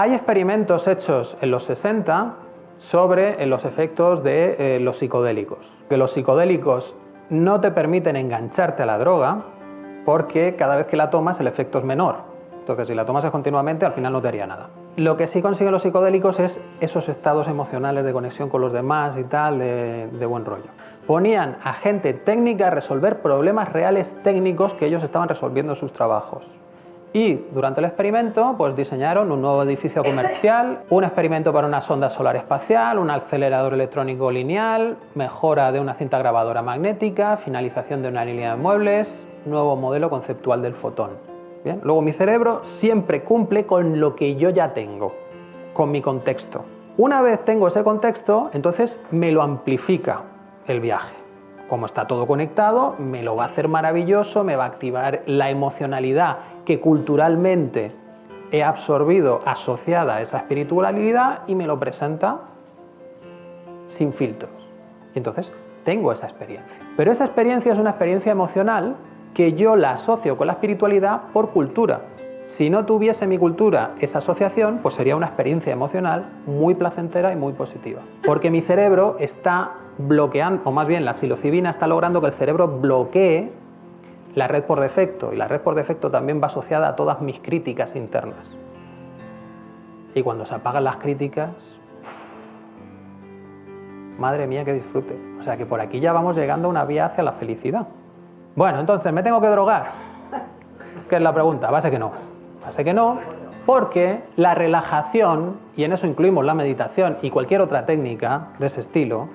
Hay experimentos hechos en los 60 sobre los efectos de eh, los psicodélicos. Que los psicodélicos no te permiten engancharte a la droga porque cada vez que la tomas el efecto es menor. Entonces, si la tomas continuamente, al final no te haría nada. Lo que sí consiguen los psicodélicos es esos estados emocionales de conexión con los demás y tal, de, de buen rollo. Ponían a gente técnica a resolver problemas reales técnicos que ellos estaban resolviendo en sus trabajos. Y durante el experimento pues diseñaron un nuevo edificio comercial, un experimento para una sonda solar espacial, un acelerador electrónico lineal, mejora de una cinta grabadora magnética, finalización de una línea de muebles, nuevo modelo conceptual del fotón. Bien, luego mi cerebro siempre cumple con lo que yo ya tengo, con mi contexto. Una vez tengo ese contexto, entonces me lo amplifica el viaje. Como está todo conectado, me lo va a hacer maravilloso, me va a activar la emocionalidad que culturalmente he absorbido asociada a esa espiritualidad y me lo presenta sin filtros. Y entonces tengo esa experiencia. Pero esa experiencia es una experiencia emocional que yo la asocio con la espiritualidad por cultura. Si no tuviese mi cultura esa asociación, pues sería una experiencia emocional muy placentera y muy positiva. Porque mi cerebro está bloqueando, o más bien la psilocibina está logrando que el cerebro bloquee la red por defecto, y la red por defecto también va asociada a todas mis críticas internas. Y cuando se apagan las críticas, madre mía, que disfrute. O sea que por aquí ya vamos llegando a una vía hacia la felicidad. Bueno, entonces, ¿me tengo que drogar? ¿Qué es la pregunta? Va a ser que no. Va a ser que no, porque la relajación, y en eso incluimos la meditación y cualquier otra técnica de ese estilo,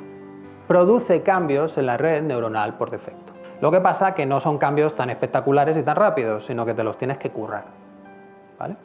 produce cambios en la red neuronal por defecto. Lo que pasa que no son cambios tan espectaculares y tan rápidos, sino que te los tienes que currar. ¿Vale?